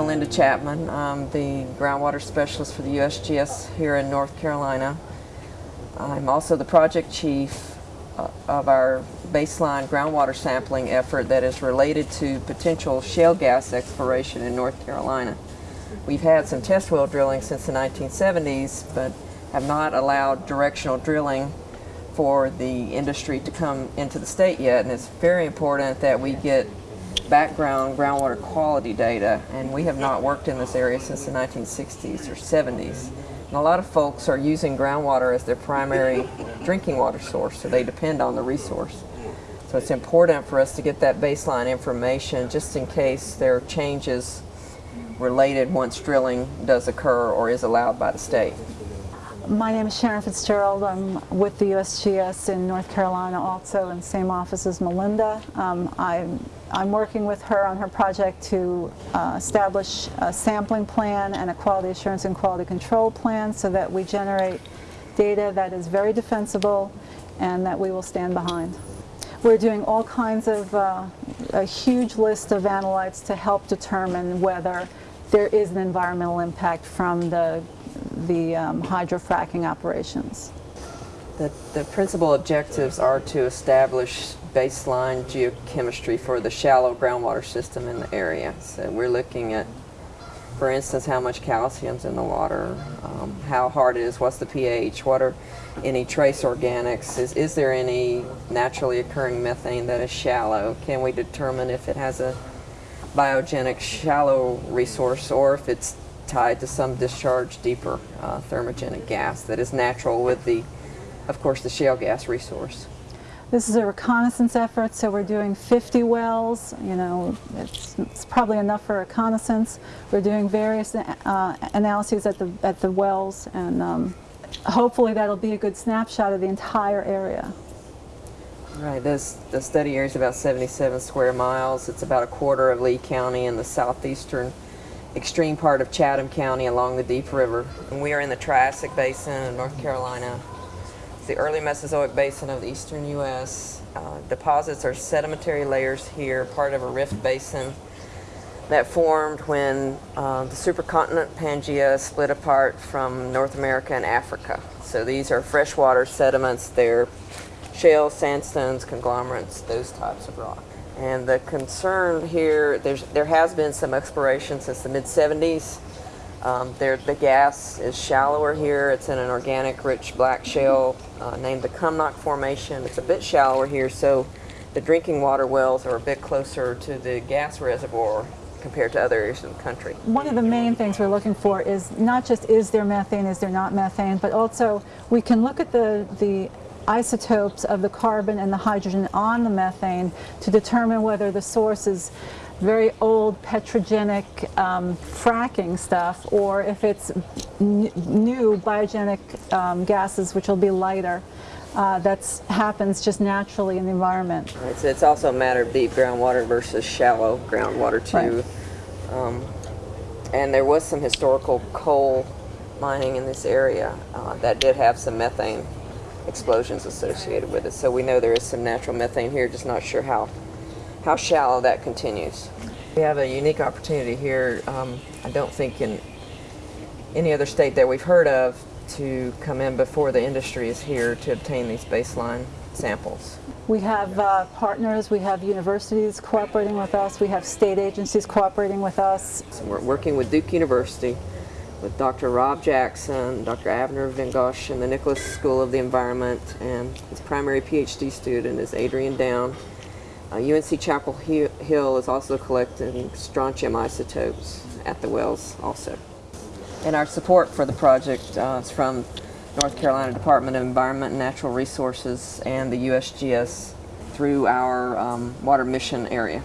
Melinda Chapman. I'm the groundwater specialist for the USGS here in North Carolina. I'm also the project chief uh, of our baseline groundwater sampling effort that is related to potential shale gas exploration in North Carolina. We've had some test well drilling since the 1970s, but have not allowed directional drilling for the industry to come into the state yet, and it's very important that we get background groundwater quality data, and we have not worked in this area since the 1960s or 70s. And a lot of folks are using groundwater as their primary drinking water source, so they depend on the resource. So it's important for us to get that baseline information just in case there are changes related once drilling does occur or is allowed by the state. My name is Sharon Fitzgerald. I'm with the USGS in North Carolina also in the same office as Melinda. Um, I'm, I'm working with her on her project to uh, establish a sampling plan and a quality assurance and quality control plan so that we generate data that is very defensible and that we will stand behind. We're doing all kinds of, uh, a huge list of analytes to help determine whether there is an environmental impact from the, the um, hydrofracking operations. The, the principal objectives are to establish baseline geochemistry for the shallow groundwater system in the area. So we're looking at, for instance, how much calcium's in the water, um, how hard it is, what's the pH, what are any trace organics, is, is there any naturally occurring methane that is shallow, can we determine if it has a biogenic shallow resource or if it's tied to some discharge deeper uh, thermogenic gas that is natural with the, of course, the shale gas resource. This is a reconnaissance effort, so we're doing 50 wells. You know, it's, it's probably enough for reconnaissance. We're doing various uh, analyses at the, at the wells, and um, hopefully that'll be a good snapshot of the entire area. Right, this, the study area is about 77 square miles. It's about a quarter of Lee County in the southeastern extreme part of Chatham County along the Deep River. And we are in the Triassic Basin of North Carolina. It's the early Mesozoic basin of the eastern U.S. Uh, deposits are sedimentary layers here, part of a rift basin that formed when uh, the supercontinent Pangaea split apart from North America and Africa. So these are freshwater sediments. They're shale, sandstones, conglomerates, those types of rock. And the concern here, there's, there has been some exploration since the mid-70s. Um, there, the gas is shallower here. It's in an organic rich black shale uh, named the Cumnock Formation. It's a bit shallower here, so the drinking water wells are a bit closer to the gas reservoir compared to other areas of the country. One of the main things we're looking for is not just is there methane, is there not methane, but also we can look at the, the isotopes of the carbon and the hydrogen on the methane to determine whether the source is very old petrogenic um, fracking stuff or if it's new biogenic um, gases which will be lighter. Uh, that happens just naturally in the environment. Right, so it's also a matter of deep groundwater versus shallow groundwater too. Right. Um, and there was some historical coal mining in this area uh, that did have some methane explosions associated with it. So we know there is some natural methane here, just not sure how, how shallow that continues. We have a unique opportunity here, um, I don't think in any other state that we've heard of, to come in before the industry is here to obtain these baseline samples. We have uh, partners, we have universities cooperating with us, we have state agencies cooperating with us. So we're working with Duke University with Dr. Rob Jackson, Dr. Avner Vengosh in the Nicholas School of the Environment, and his primary PhD student is Adrian Down. Uh, UNC Chapel Hill is also collecting strontium isotopes at the wells also. And our support for the project uh, is from North Carolina Department of Environment and Natural Resources and the USGS through our um, water mission area.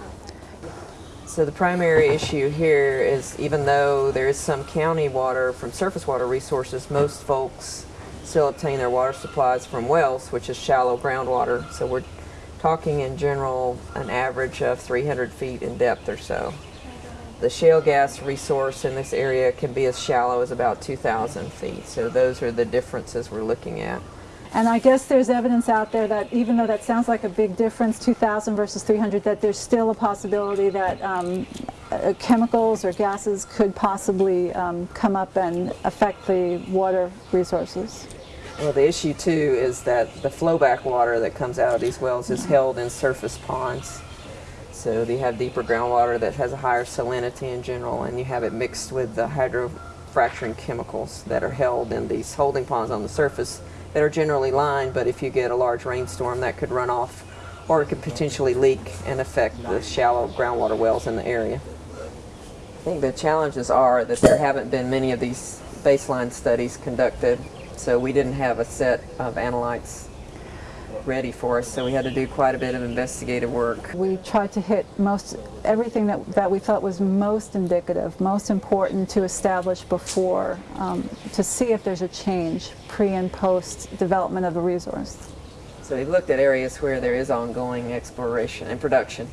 So the primary issue here is even though there is some county water from surface water resources, most folks still obtain their water supplies from wells, which is shallow groundwater. So we're talking in general an average of 300 feet in depth or so. The shale gas resource in this area can be as shallow as about 2,000 feet. So those are the differences we're looking at. And I guess there's evidence out there that even though that sounds like a big difference, 2,000 versus 300, that there's still a possibility that um, uh, chemicals or gases could possibly um, come up and affect the water resources. Well, the issue too is that the flowback water that comes out of these wells is held in surface ponds. So you have deeper groundwater that has a higher salinity in general, and you have it mixed with the hydrofracturing chemicals that are held in these holding ponds on the surface that are generally lined, but if you get a large rainstorm, that could run off or it could potentially leak and affect the shallow groundwater wells in the area. I think the challenges are that there haven't been many of these baseline studies conducted, so we didn't have a set of analytes ready for us, so we had to do quite a bit of investigative work. We tried to hit most everything that, that we felt was most indicative, most important to establish before, um, to see if there's a change pre and post development of the resource. So we looked at areas where there is ongoing exploration and production,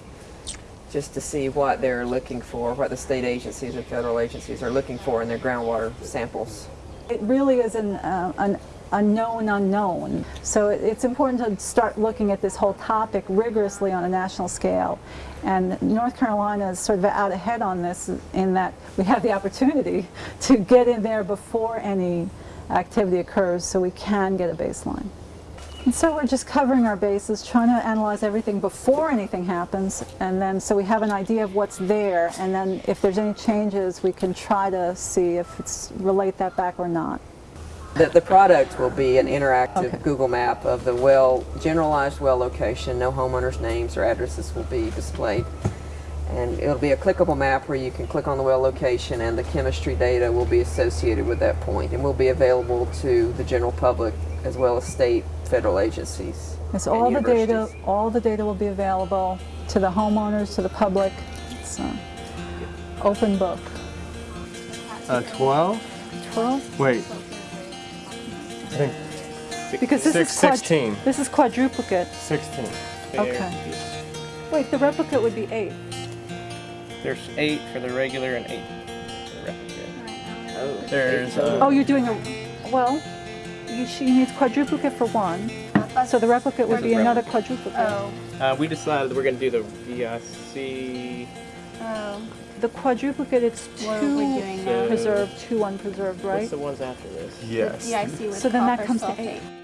just to see what they're looking for, what the state agencies and federal agencies are looking for in their groundwater samples. It really is an, uh, an unknown unknown. So it's important to start looking at this whole topic rigorously on a national scale. And North Carolina is sort of out ahead on this in that we have the opportunity to get in there before any activity occurs so we can get a baseline. And so we're just covering our bases, trying to analyze everything before anything happens, and then so we have an idea of what's there, and then if there's any changes, we can try to see if it's relate that back or not. The, the product will be an interactive Okay. Google map of the well, generalized well location. No homeowners' names or addresses will be displayed. And it'll be a clickable map where you can click on the well location and the chemistry data will be associated with that point and will be available to the general public as well as state, federal agencies. It's and all the data, all the data will be available to the homeowners, to the public. It's an open book. Uh, 12? 12? Wait. I think Because this Six- is quad- 16. This is quadruplicate. 16. Okay. Wait, the replicate would be eight. There's eight for the regular and eight for the replicate. Oh, There's, uh, Oh, you're doing a, well, you, she needs quadruplicate for one. So the replicate would be another replicate? quadruplicate. Oh, Uh, we decided we're going to do the VIC. Oh. The quadruplicate, it's What two doing now? So- preserved, two unpreserved, right? What's the ones after this? Yes. Yeah, I see So then that copper comes to sulfate. eight.